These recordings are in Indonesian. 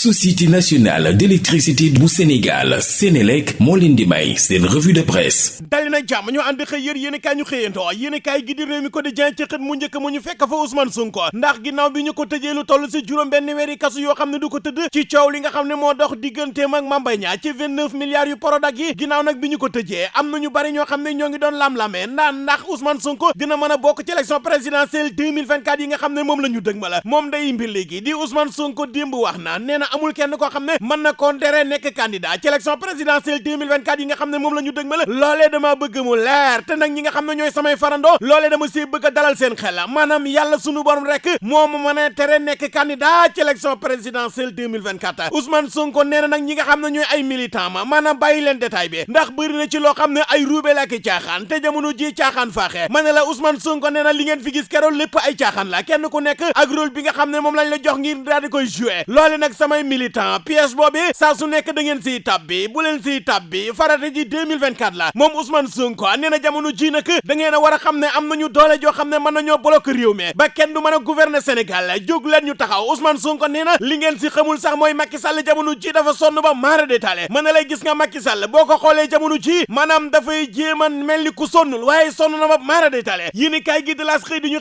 société nationale d'électricité bu Sénégal Sénélec moo leen di may seen revue de presse. Dali na jàmm ñu ànd xëy yër yéen i kaay ñu xëyantoo yéen i kaay gi di réew mi quotidien ci xët mu njëkk mu ñu fekk fa Ousmane Sonko ndax ginnaaw bi ñu ko tëjee lu toll si juróom benn weeri kasu yoo xam ne du ko tëdd ci coow li nga xam ne moo dox digganteem ak Mame Mbaye Niang ci 29 milliards yu Prodac yi ginnaaw nag bi ñu ko tëjee am na ñu bari ñoo xam ne ñoo ngi doon lam-lamee naan ndax Ousmane Sonko dina mën a bokk ci élection présidentielle 2024 yi nga xam ne moom la ñu dëg ma la moom day mbir léegi di Ousmane Sonko démb wax na nee na amul kenn koo xam ne mën na contrer nekk candidat ci élection présidentielle 2024 yi nga xam ne moom la ñu dëg ma la loolee dama bëgg mu leer te nag ñi nga xam ne ñooy samay farandoo loolee dama si bëgg a dalal seen xel maanaam yàlla sunu borom rek moo ma mën a tere nekk candidat ci élection présidentielle 2024 Ousmane Sonko nee na nag ñi nga xam ne ñooy ay militant ma maanaam bàyyi leen détail ndax bëri ci loo xam ne ay ruube la ki caaxaan te jamono ji caaxaan faaxee ma ne la Ousmane Sonko nee na li ngeen fi gis keroog lépp ay caaxaan la kenn nekk ak rôle bi nga moom la jox ngir daal di loole militant. Pièce boobu saa su nekk da ngeen siy tabbi. Bu leen siy tabbi farata ji 2024 la. Moom Ousmane Sonko nee jamono ji nag da ngeen a war a xam am nañu doole joo xam ne mën nañoo bloquer réew mi. Ba kenn du mën gouverner Sénégal. Jóg leen ñu taxaw. Ousmane Sonko nee li ngeen si xamul sax mooy Macky Sall jamono ji dafa sonn ba maara détaillé. Mën lay gis nga Macky Sall boo ko xoolee jamono ji maanaam dafay jéem a mel ni ku sonnul waaye sonn na ba maara détaillé. Yéen i kaay gi de laas di ñu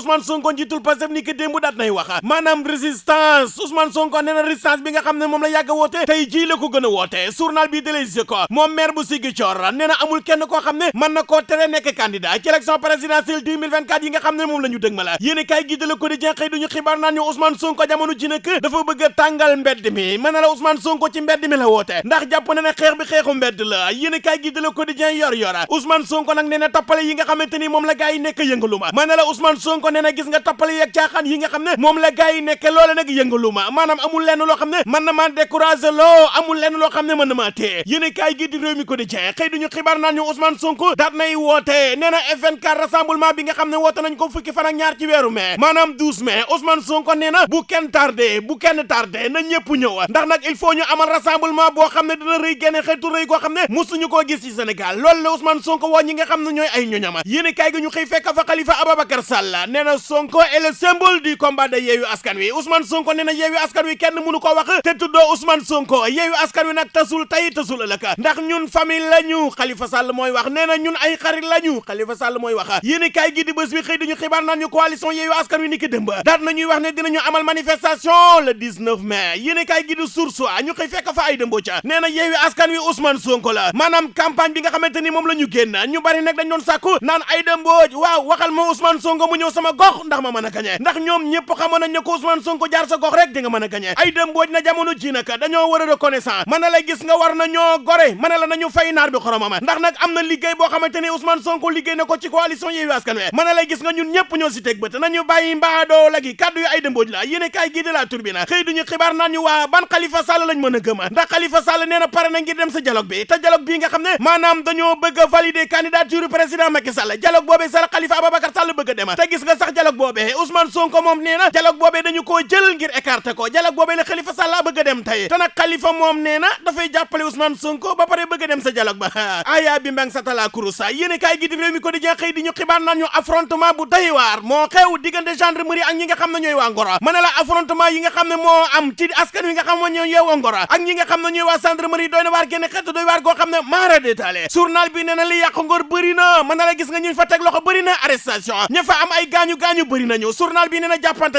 Ousmane Sonko ni ki démb daat nay wax. Maanaam résistance Ousmane Sonko résistance bi nga xam ne la yàgg a tey jii la ko gën a journal bi de Les Échos moom maire bu Ziguinchor nee na amul kenn koo xam ne mën na koo candidat ci élection présidentielle 2024 yi nga xam ne moom la ñu dëg ma la yéen i de Le Quotidien xëy duñu xibaar naan ñu Ousmane Sonko jamono ji nag dafa bëgg a tàngal mbedd mi. Na la Ousmane Sonko ci mbedd mi la woote ndax jàpp na ne xeex bi xeexu mbedd la. Yéen i kaay gi de Le Quotidien yor yora Ousmane Sonko nag nee na yi nga xamante ni moom la gaa yi nekk yëngalu la Ousmane Sonko nee gis nga tappale yi ak yi nga xam ne moom la gaa yi nekk loole nag yëngalu amul lenn loo xam ne mën na maa découragé loo amul lenn loo xam ne mën na maa téye. Yéen i kaay gi di réew mi Quotidien xëy duñu xibaar naan ñu Ousmane Sonko daat nay woote. Nee na F24 rassemblement bi nga xam ne woote nañ ko fukki fan ak ñaar ci weeru mai maanaam 12 mai. Ousmane Sonko nee na bu kenn tardé bu kenn tardé na ñëpp ñëw. Ndax nag il faut ñu amal rassemblement boo xam ne dina rëy génne xeetu rëy koo xam ne musuñu koo gis ci Sénégal. Loolu la Ousmane Sonko woo ñi nga xam ne ñooy ay ñoñama yéen kaay gi ñu xëy fekk fa Khalifa Ababacar Sall. Nee na Sonko est le symbole du combat de Yewwi Askan Wi. Ousmane Sonko nee na Yewwi Askan Wi kenn mënu ko wax te tuddoo Ousmane Sonko. Yewwi Askan Wi nag tasul tey tasul ëllëg. Ndax ñun famille lañu. Khalifa Sall mooy wax. Nee na ñun ay xarit lañu. Khalifa Sall mooy wax. Yéen kaay gi di bés bi xëy dañu xibaar naan coalition Yewwi Askan Wi ni ki démb. Daat nañuy wax ne dinañu amal manifestation le 19 mai. Yéen kaay gi di Source ñu xëy fekk fa ay dëmbo ca nee na Yewwi Askan Wi Ousmane Sonko la. Maanaam campagne bi nga xamante ni moom la ñu bari nag dañ doon sàkku naan ay dëmbooj waaw waxal ma Ousmane Sonko mu ñëw sama gox ndax ma mën a ndax ñoom ñëpp xamoon nañ ko Ousmane Sonko jaar sa gox rek di nga mën a gañe ay dëmbooj na jamono ji nag dañoo war a reconnaissant mën na la gis nga war na ñoo gore mën la nañu fay naar bi xoromama ndax nag am na liggéey boo xamante ni Ousmane Sonko liggéey na ko ci coalition Yewwi Askan Wi na la gis nga ñun ñëpp ñoo si teg bët nañu bàyyi mbaadoo la gi kàddu yu ay dëmbooj la yéen kaay gi de la turbine xëy duñu xibaar naan ñu waa ban Khalifa Sall lañ mën a gëm ndax Khalifa Sall nee na pare na ngir dem sa dialogue bi te dialogue bii nga xam ne maanaam dañoo bëgg valider candidature président Macky Sall dialogue boobee sa Khalifa Ababacar Sall bëgg dem te gis nga sax dialogue boobee Ousmane Sonko moom nee na dialogue boobee dañu koo jël ngir écarter ko dialogue boobee la Khalifa Sall bëgg dem tey. Te nag Khalifa moom nee na dafay jàppale Ousmane Sonko ba pare bëgg dem sa dialogue ba. Aya bi mbang sa tala kurusa. Yéen kaay gi di réew mi ko di xëy di ñu xibaar naan ñu affrontement bu doy waar moo xew diggante gendarmerie ak ñi nga xam ne ñooy waa Ngoro ma ne la affrontement yi nga xam ne moo am ci askan wi nga xam ne ñoo yeewoo Ngoro ak ñi nga xam ne ñooy waa gendarmerie doy na waar génn xeetu doy waar goo xam ne maara journal bi nee li yàq Ngor bëri na. Na la gis nga ñu fa teg loxo bëri na arrestation. Ña fa am ay gaañu-gaañu bëri nañu. Journal bi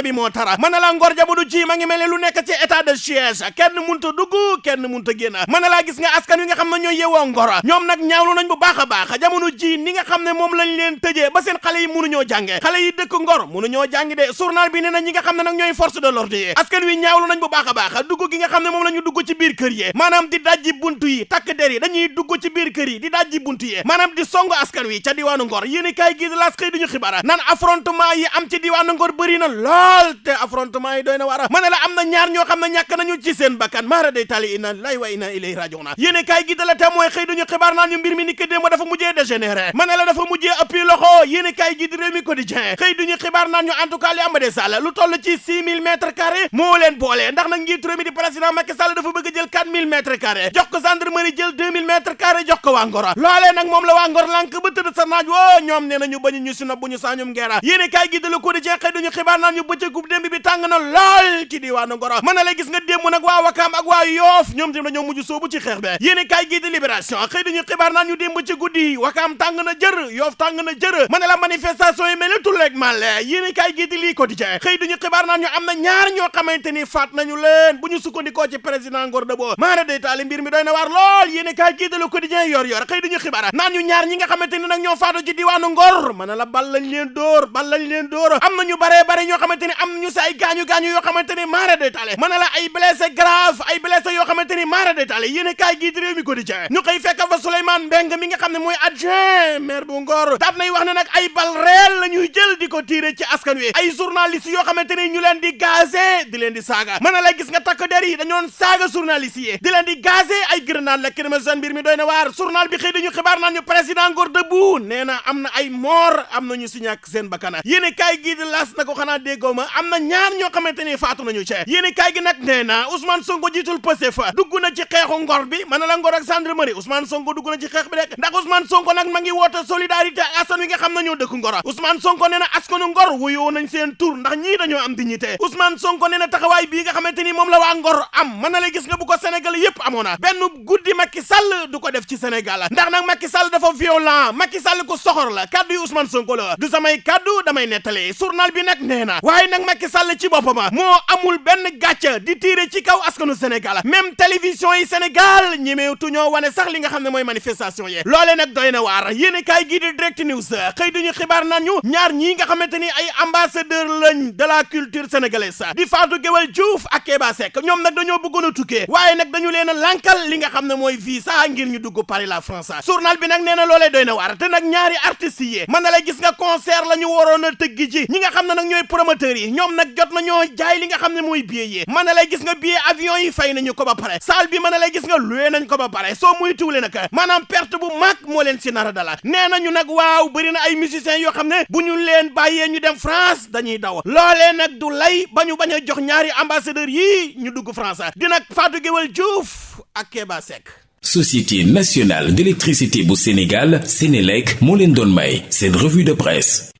bi moo tara. Ngor jamono ji ma ngi mel ne lu nekk état de siège. Kenn munta dugg kenn munta génn. Mën laa gis nga askan wi nga xam ne ñooy Ngor. Ñoom ñaawlu nañ bu baax a baax jamono ji ni nga xam ne moom lañ leen tëjee ba seen xale yi mënuñoo jànge. Xale yi dëkk Ngor mënuñoo jàng de. Journal bi nee na ñi nga xam ne nag ñooy force de l'ordre yi. Askan wi ñaawlu nañ bu baax a baax dugg gi nga xam ne moom la ñu dugg ci biir kër yi. Maanaam di dajji buntu yi takk der yi. Dañuy dugg ci biir kër yi di dajji buntu yi. Maanaam di songu askan wi ca diwaanu Ngor. Yéen kaay gi laas xëy duñu xibaar. Naan affrontement yi am ci diwaanu Ngor bëri na lool te affrontement yi doy na war la am ñaar ñoo xam ne ñàkk nañu ci seen bakkan. Maara day tali inna lillahi wa inna ilayhi raji'un. Yéen kaay gi de la témoin xëy duñu xibaar naan ñu mbir mi ni ko démb dafa mujjee dégénéré. Ma ne la dafa mujjee ëppi loxo. Yéen kaay gi di réew mi quotidien xëy duñu xibaar naan ñu en tout cas li am de sall lu toll ci 6000 mètres carrés moo leen boole. Ndax nag njiit réew mi di président Macky Sall dafa bëgg jël 4000 mètres carrés jox ko gendarmerie jël 2000 mètres carrés jox ko waa Ngor. Loolee nag moom la waa Ngor lànk ba tëdd sa naaj woo ñoom nee nañu bañu ñu si nob bu ñu sañum ngeera yéen kaay gi de le quotidien xëy duñu xibaar naan ñu bëccëgub démb bi tàng na lool ci diwaanu Ngor mën na la gis nga démb nag waa Wakaam ak waa Yoof ñoom tam dañoo mujj soobu ci xeex bi. Yéene kaay gii di libération xëy dañu xibaar naan ñu ci guddi Wakaam tàng na jër Yoof tàng na mën na la manifestation yi mel ni tulleeg màlle yéene kaay gii di lii quotidien xëy dañu xibaar naan ñu am na ñaar ñoo xamante ni faat nañu leen. Bu ñu sukkandikoo ci président Ngor Dabo maara day taali mbir mi na waar lool. Yéene kaay di le quotidien yor yor xëy dañu xibaar naan ñu ñaar ñi nga xamante ni nag ñoo faatu ci diwaanu Ngor. Na la bal lañ leen dóor bal lañ leen dóor. Am na ñu bare bare ñoo xamante ni am nañu si ay gaañu gaañu yoo xamante ni maara day taali mën na la ay blessé grave ay blessé yoo xamante ni maara day taali yéene kaay gii di réew mi quotidien. Ñu xëy fekk fa Souleymane Mbeng mi nga xam ne mooy adjoint maire bu Ngor. Daat nay wax ne nag ay bal réel la ñuy jël di ko tiire ci askan wi. Ay journalistes yoo xamante ni ñu leen di gazé di leen di saaga. Mën na la gis nga takk der yi dañoon saaga journalistes yi. Di leen di gazé ay grenade la kirmation mbir mi doy na waar. Journal bi xëy dañu xibaar naan ñu président Ngor debout. Nee na am na ay mort am na ñu si ñàkk seen bakkana yéene kaay gii di las na ko xanaa déggoo ma. Am na ñaar ñoo xamante ni faatu nañu ci yéene kaay gi nag nee na Ousmane Sonko jiitul Pastef dugg na ci xeexu Ngor bi mën la Ngor ak gendarmerie Ousmane Sonko dugg na ci xeex bi rek ndax Ousmane Sonko nag ma ngi woote solidarité ak askan wi nga xam ne ñoo dëkk Ngor Ousmane Sonko nee na askanu Ngor wuyoo nañ seen tur ndax ñii dañoo am dignité Ousmane Sonko nee na taxawaay bii nga xamante ni moom la waa Ngor am mën na la gis nga bu ko Sénégal yépp amoona benn guddi Macky Sall du ko def ci Sénégal ndax nag Macky Sall dafa violent Macky Sall ko soxor la kaddu Ousmane Sonko la du samay kaddu damay nettali journal bi nag nee na waaye nag Macky Sall ci boppam moo amul benn gàcce di tiire ci kaw askanu Sénégal. Même télévision yi Sénégal ñemeetu ñoo wane sax li nga xam ne mooy manifestation yi. Loolee nag doy direct news. Xëy duñu xibaar naan ñu ñaar ñii nga ambassadeur de la culture sénégalaise. Di Fatou Guewel Diouf ak Kéba Seck. Ñoom nag dañoo bëggoon a tukkee waaye dañu leen a li nga xam ne visa ngir ñu dugg la France. Journal bi nag nee doy na waar. Ñaari artistes concert la ñu waroon a ñi nga xam ne nag ñooy yi. Ñoom nag jot na lay gis nga billet avion yi fay nañu ko ba pare. salle bi mën na lay gis nga loué nañ ko ba pare. soo muy tuule nag maanaam perte bu mag moo leen nara dala na ay musiciens ne ñu dem France dañuy daw. loolee nag du lay ba ñu jox ñaari ambassadeurs yii ñu dugg France. di nag Fatou Guewel Diouf ak Kéba Seck. Société nationale d'électricité bu Sénégal Sénélec moo may seen revue de presse